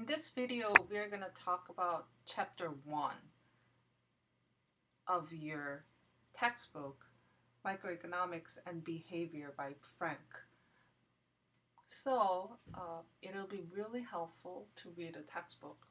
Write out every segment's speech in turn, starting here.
In this video, we're going to talk about chapter 1 of your textbook, Microeconomics and Behavior by Frank. So, uh, it'll be really helpful to read a textbook.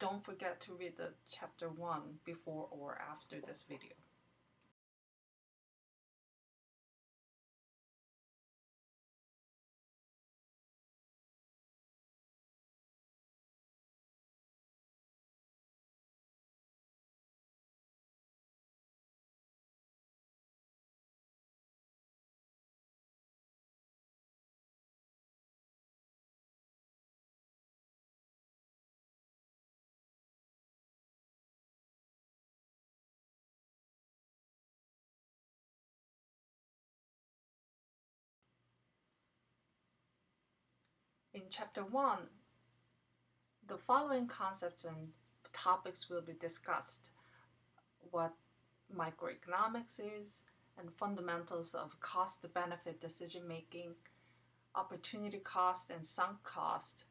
Don't forget to read the chapter 1 before or after this video. In chapter 1, the following concepts and topics will be discussed. What microeconomics is, and fundamentals of cost-benefit decision-making, opportunity cost and sunk cost,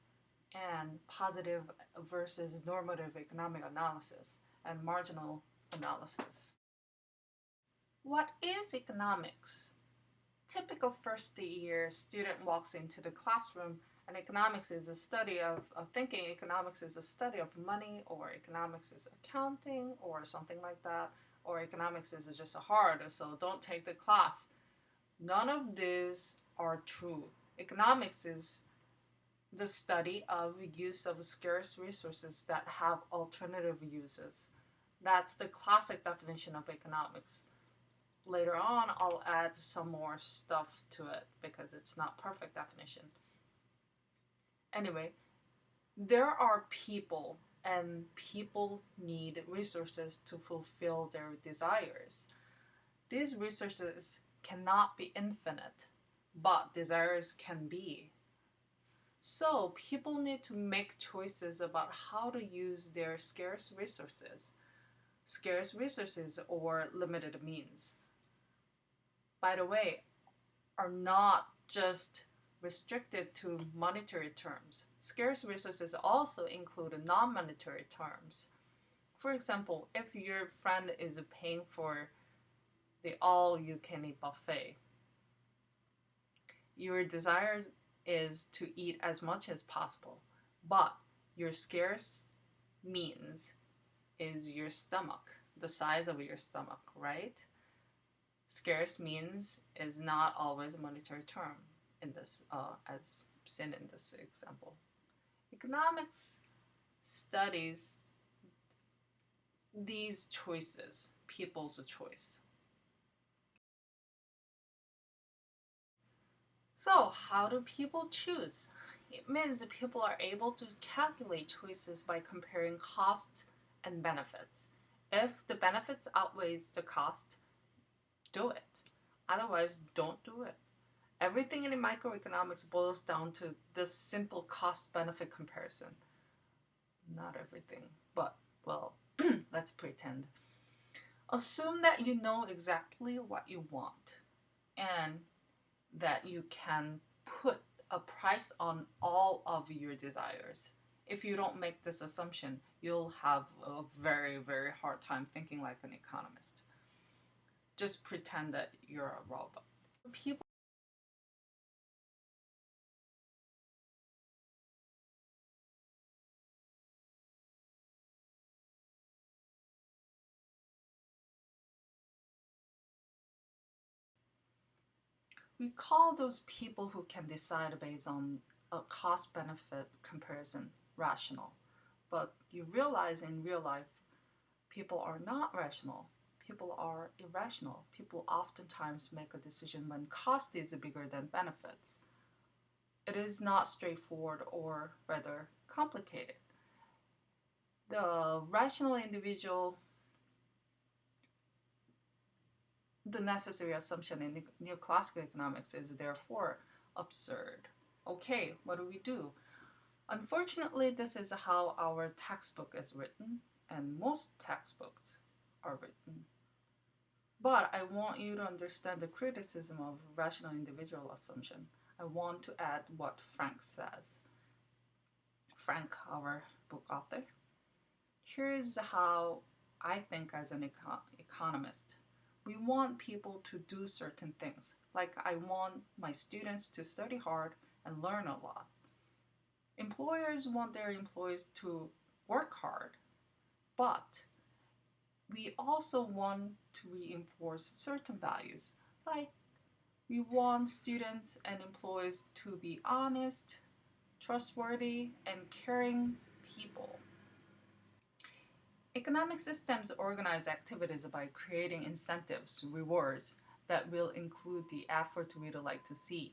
and positive versus normative economic analysis, and marginal analysis. What is economics? Typical first year student walks into the classroom and economics is a study of, of thinking. Economics is a study of money or economics is accounting or something like that. Or economics is just a hard. So don't take the class. None of these are true. Economics is the study of use of scarce resources that have alternative uses. That's the classic definition of economics. Later on I'll add some more stuff to it because it's not perfect definition Anyway, there are people and people need resources to fulfill their desires. These resources cannot be infinite, but desires can be. So people need to make choices about how to use their scarce resources, scarce resources or limited means. By the way, are not just restricted to monetary terms. Scarce resources also include non-monetary terms. For example, if your friend is paying for the all-you-can-eat buffet, your desire is to eat as much as possible, but your scarce means is your stomach, the size of your stomach, right? Scarce means is not always a monetary term in this uh, as seen in this example. Economics studies these choices, people's choice. So how do people choose? It means that people are able to calculate choices by comparing costs and benefits. If the benefits outweighs the cost, do it. Otherwise, don't do it. Everything in microeconomics boils down to this simple cost-benefit comparison. Not everything, but, well, let's pretend. Assume that you know exactly what you want and that you can put a price on all of your desires. If you don't make this assumption, you'll have a very, very hard time thinking like an economist. Just pretend that you're a robot. People we call those people who can decide based on a cost-benefit comparison rational. But you realize in real life, people are not rational. People are irrational. People oftentimes make a decision when cost is bigger than benefits. It is not straightforward or rather complicated. The rational individual the necessary assumption in neoclassical economics is therefore absurd. Okay, what do we do? Unfortunately, this is how our textbook is written, and most textbooks are written. But I want you to understand the criticism of rational individual assumption. I want to add what Frank says. Frank, our book author. Here's how I think as an econ economist. We want people to do certain things. Like I want my students to study hard and learn a lot. Employers want their employees to work hard, but we also want to reinforce certain values like we want students and employees to be honest, trustworthy, and caring people. Economic systems organize activities by creating incentives, rewards, that will include the effort we'd like to see.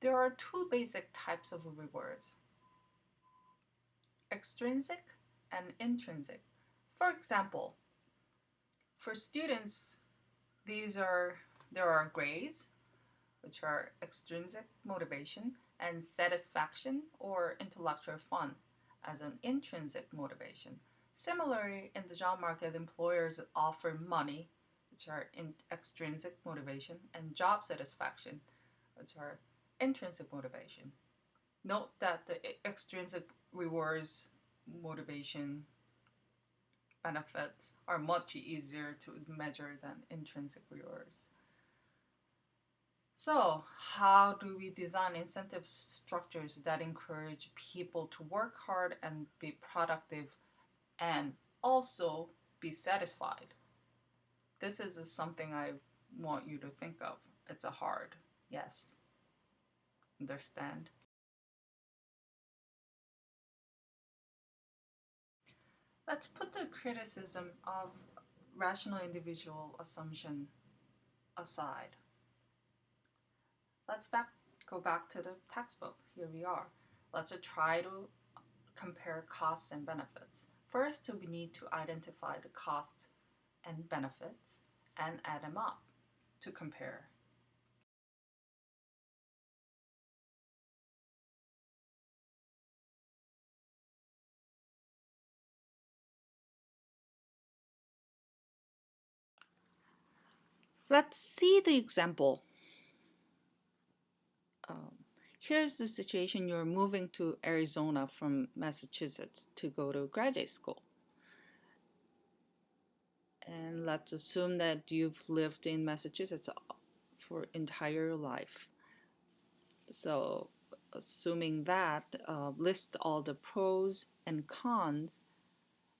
There are two basic types of rewards, extrinsic and intrinsic. For example, for students, these are there are grades, which are extrinsic motivation, and satisfaction or intellectual fun as an intrinsic motivation. Similarly, in the job market, employers offer money, which are in extrinsic motivation, and job satisfaction, which are intrinsic motivation. Note that the extrinsic rewards motivation benefits are much easier to measure than intrinsic rewards. So, how do we design incentive structures that encourage people to work hard and be productive and also be satisfied? This is something I want you to think of. It's a hard, yes. Understand? Let's put the criticism of rational individual assumption aside. Let's back, go back to the textbook. Here we are. Let's try to compare costs and benefits. First, we need to identify the costs and benefits and add them up to compare. Let's see the example. Here's the situation you're moving to Arizona from Massachusetts to go to graduate school. And let's assume that you've lived in Massachusetts for entire life. So assuming that, uh, list all the pros and cons.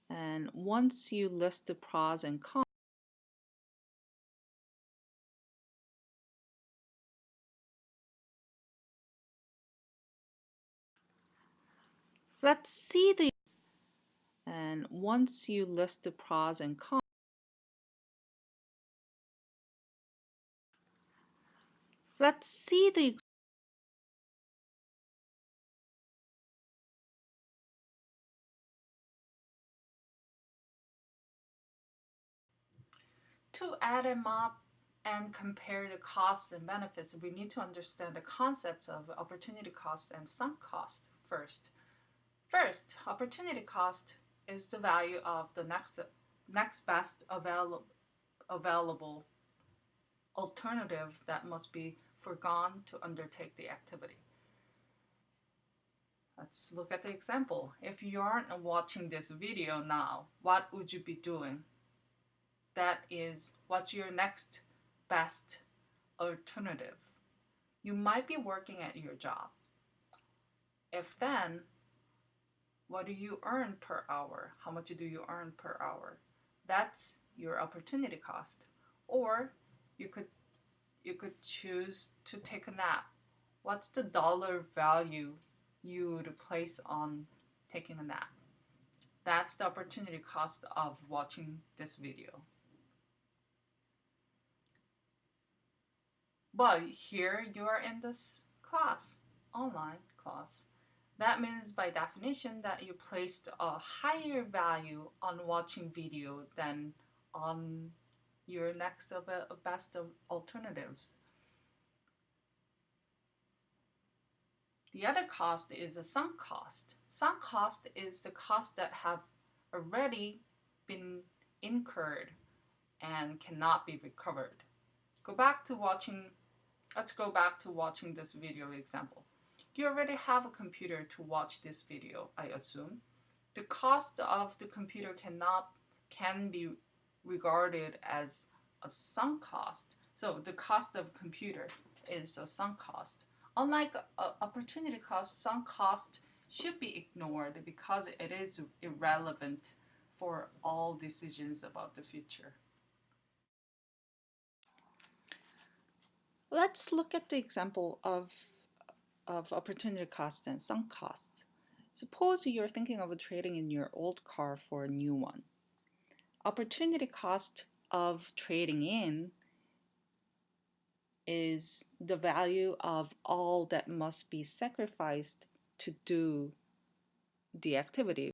And once you list the pros and cons, Let's see the and once you list the pros and cons, let's see the to add them up and compare the costs and benefits, we need to understand the concepts of opportunity cost and sunk cost first. First, opportunity cost is the value of the next, next best avail available alternative that must be foregone to undertake the activity. Let's look at the example. If you aren't watching this video now, what would you be doing? That is, what's your next best alternative? You might be working at your job. If then, what do you earn per hour? How much do you earn per hour? That's your opportunity cost. Or you could you could choose to take a nap. What's the dollar value you would place on taking a nap? That's the opportunity cost of watching this video. But here you are in this class, online class. That means by definition that you placed a higher value on watching video than on your next of a, best of alternatives. The other cost is a sunk cost. Sunk cost is the cost that have already been incurred and cannot be recovered. Go back to watching, let's go back to watching this video example. You already have a computer to watch this video, I assume. The cost of the computer cannot can be regarded as a sunk cost. So the cost of computer is a sunk cost. Unlike opportunity cost, sunk cost should be ignored because it is irrelevant for all decisions about the future. Let's look at the example of, of opportunity cost and sunk cost. Suppose you're thinking of trading in your old car for a new one. Opportunity cost of trading in is the value of all that must be sacrificed to do the activity